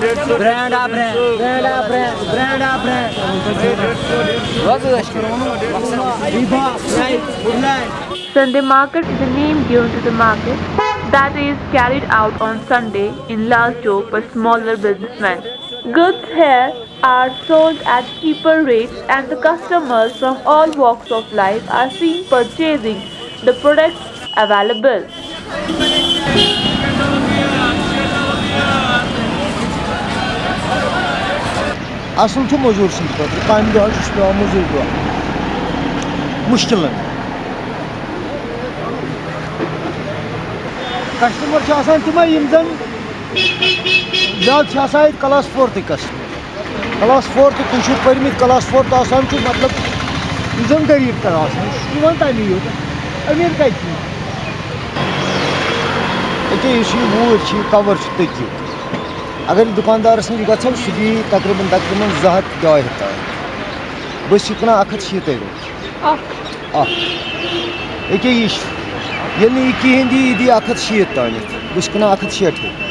Brand up brand, brand up brand, brand up brand. Sunday market is a name given to the market that is carried out on Sunday in large joke by smaller businessmen. Goods here are sold at cheaper rates and the customers from all walks of life are seen purchasing the products available. Asıl to mojo sind dort. Beim Deutsch ist der Mojo dort. Muşkilin. کسٹمر چھِ آسان تِمے یِم زَن زیادٕ چھِ آسان ییٚتہِ کلاس فورتھٕے کسٹمر کلاس فورتھ تُہۍ چھُو پٔرۍمٕتۍ کلاس فورتھ آسان چھُ مطلب یُس زَن غریٖب تَر آسان سُہ چھُ یِوان تَمی یوت أمیٖر کَتہِ چھُ ییٚکیٛاہ یُس یہِ ووٗرۍ چھِ یہِ کَوَر چھُ تٔتی اگر دکاندارس نش گھو سہ دی تقریباً تقریباً زٕ ہَتھ ڈاے ہَتھ تام بہٕ چھُس یہِ کٕنان اَکھ ہَتھ شیٖتَے رۄپیہِ اَکھ ییٚکیٛاہ دی یہِ دی اَکھ ہَتھ شیٖتھ تانٮ۪تھ بہٕ چھُس کٕنان اَکھ ہَتھ شیٹھٕے